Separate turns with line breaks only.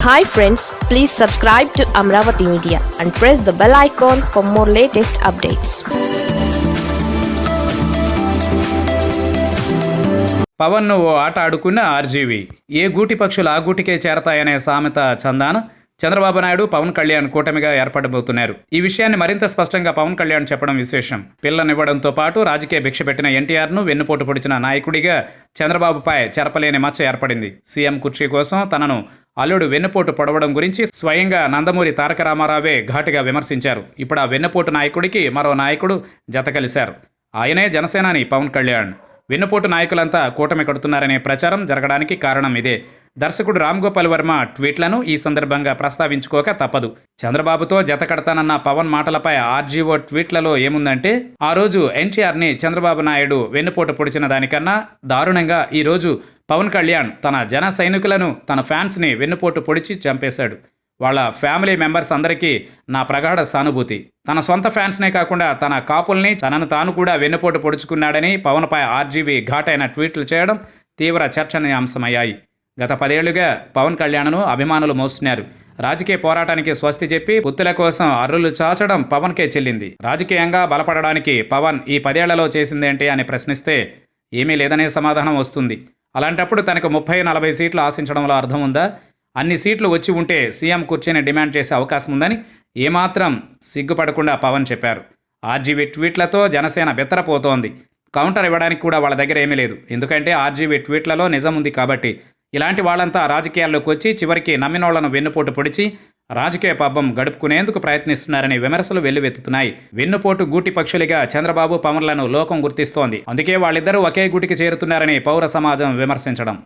Hi friends please subscribe to Amaravati media and press the bell icon for more latest updates
పవన్ను ఓ ఆట ఆడుకున్న RGV. ఏ గూటి పక్షులు ఆ గూటికే చేరతాయనే సామెత చందాన. చంద్రబాబు నాయుడు పవన్ కళ్యాణ్ కూటమిగా ఏర్పడబోతున్నారు. ఈ విషయాన్ని మరింత స్పష్టంగా పవన్ కళ్యాణ్ చెప్పడం విశేషం. పిల్లనివ్వడంతో పాటు రాజకీయ భిక్ష పెట్టిన ఎన్టీఆర్ను వెన్నుపోటు పొడిచిన నాయకుడిగా చంద్రబాబుపై చెరపలేని మచ్చ ఏర్పడింది. సీఎం కుర్చీ కోసం తనను అల్లుడు వెన్నుపోటు పొడవడం గురించి స్వయంగా నందమూరి తారక రామారావే ఘాటుగా విమర్శించారు. ఇప్పుడు ఆ వెన్నుపోటు నాయకుడికి మరో నాయకుడు జత కలిశారు. ఆయనే జనసేనాని పవన్ కళ్యాణ్. వెన్నుపోటు నాయకులంతా కూటమి కడుతున్నారనే ప్రచారం జరగడానికి కారణం ఇదే. దర్శకుడు రామ్ గోపాల్ వర్మ ట్వీట్లను ఈ సందర్భంగా ప్రస్తావించుకోక తప్పదు. చంద్రబాబుతో జత కడతానన్న పవన్ మాటలపై ఆర్జీఓ ట్వీట్లలో ఏముందంటే ఆ రోజు ఎన్టీఆర్ని చంద్రబాబు నాయుడు వెన్నుపోటు పొడిచిన దానికన్నా దారుణంగా ఈరోజు పవన్ కళ్యాణ్ తన జన సైనికులను తన ఫ్యాన్స్ని వెన్నుపోటు పొడిచి చంపేశాడు. వాళ్ళ ఫ్యామిలీ మెంబర్స్ అందరికీ నా ప్రగాఢ సానుభూతి. తన సొంత ఫ్యాన్స్నే కాకుండా తన కాపుల్ని తనను తాను కూడా వెన్నుపోటు పొడుచుకున్నాడని పవన్పై ఆర్జీవీ ఘాటైన ట్వీట్లు చేయడం తీవ్ర చర్చనీయాంశమయ్యాయి. గత పదేళ్ళుగా పవన్ కళ్యాణ్ను అభిమానులు మోస్తున్నారు. రాజకీయ పోరాటానికి స్వస్తి చెప్పి పుత్తుల కోసం అర్రులు చాచడం పవన్కే చెల్లింది. రాజకీయంగా బలపడడానికి పవన్ ఈ పదేళ్ళలో చేసిందేంటి అని ప్రశ్నిస్తే ఏమీ లేదనే సమాధానం వస్తుంది. అలాంటప్పుడు తనకు ముప్పై నలభై సీట్లు ఆశించడంలో అర్థం ఉందా? అన్ని సీట్లు వచ్చి ఉంటే సీఎం కుర్చీని డిమాండ్ చేసే అవకాశం ఉందని ఏమాత్రం సిగ్గుపడకుండా పవన్ చెప్పారు. ఆర్జీవీ ట్వీట్లతో జనసేన బెత్తరపోతోంది. కౌంటర్ ఇవ్వడానికి కూడా వాళ్ళ దగ్గర ఏమీ లేదు. ఎందుకంటే ఆర్జీవీ ట్వీట్లలో నిజం ఉంది కాబట్టి ఇలాంటి వాళ్ళంతా రాజకీయాల్లోకి వచ్చి చివరికి నమ్మినోళ్ళను వెన్నుపోటు పొడిచి రాజకీయ పబ్బం గడుపుకునేందుకు ప్రయత్నిస్తున్నారని విమర్శలు వెల్లువెత్తుతున్నాయి. వెన్నుపోటు గూటి పక్షులుగా చంద్రబాబు పవన్లను లోకం గుర్తిస్తోంది. అందుకే వాళ్ళిద్దరూ ఒకే గూటికి చేరుతున్నారని పౌర సమాజం విమర్శించడం.